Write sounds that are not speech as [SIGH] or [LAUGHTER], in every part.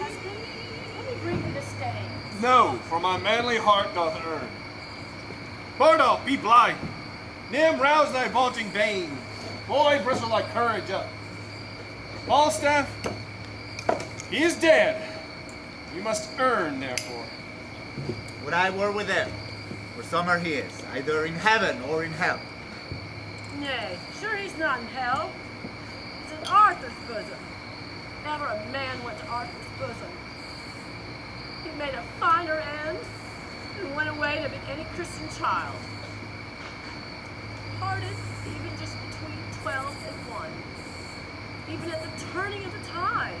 husband? Let me bring you the Staines. No, for my manly heart doth earn. Bardolph, be blind. Nym, rouse thy vaulting vein. Boy, bristle thy courage up. Falstaff, he is dead. You must earn, therefore. Would I were with him, for somewhere he is, either in heaven or in hell. Nay, sure he's not in hell. He's in Arthur's bosom. Never a man went to Arthur's bosom. He made a finer end and went away to be any Christian child. Parted even just between 12 and 1. Even at the turning of the tide.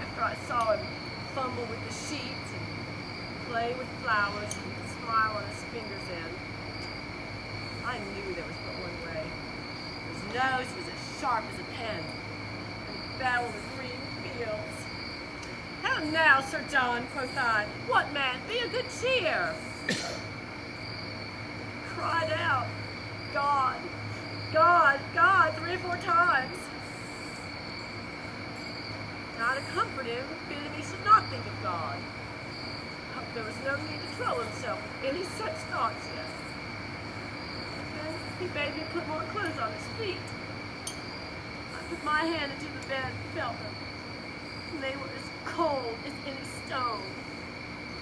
After I saw him fumble with the sheets and play with flowers and smile on his fingers end, I knew there was but one way. His nose was as sharp as a pen, he the green fields. How now, Sir John, quoth I, what man, be of good cheer. [COUGHS] Cried out, God, God, God, three or four times. Now to comfort him, bid he should not think of God. There was no need to trouble himself any such thoughts yet. Then he bade me put more clothes on his feet. I put my hand into the bed and felt them. And they were as cold as any stone.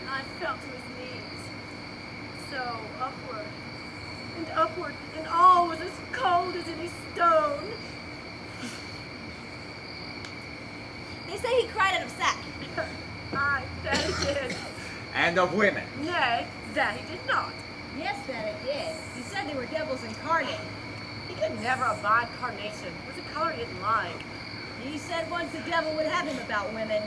And I felt to his knees. So upward and upward, and all was as cold as any stone. They say he cried out of sack. [LAUGHS] Aye, that he did. And of women. Nay, that he did not. Yes, that it did. He said they were devils incarnate. He could never abide carnation. It was a color he didn't like. He said once the devil would have him about women.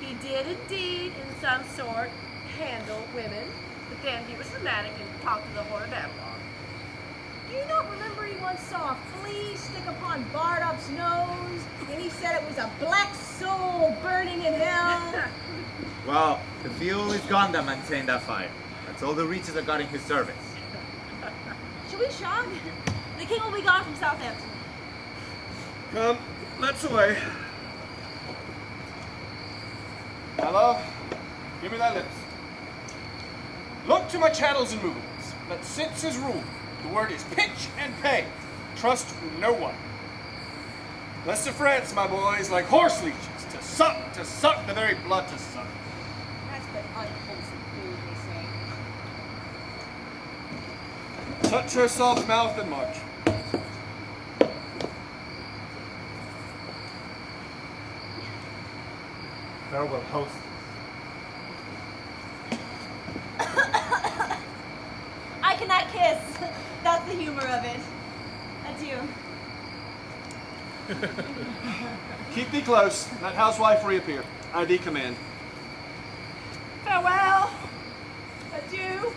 He did indeed, in some sort, handle women, but then he was romantic and talked to the whore of Babylon. Do you not remember he once saw a flea stick upon Bardolph's nose, and he said it was a black soul burning in hell? [LAUGHS] Well, the fuel is gone that maintained that fire. That's all the reaches I got in his service. We shog? The king will be gone from Southampton. Come, let's away. Hello, give me thy lips. Look to my chattels and movements. Let senses rule. The word is pitch and pay. Trust no one. Lest of France, my boys, like horse leeches, to suck, to suck, the very blood to suck. That's but unwholesome food, they say. Touch her soft mouth and march. Farewell, host. I cannot kiss. That's the humor of it. Adieu. Keep thee close. That housewife reappear. I thee command. Farewell! Adieu!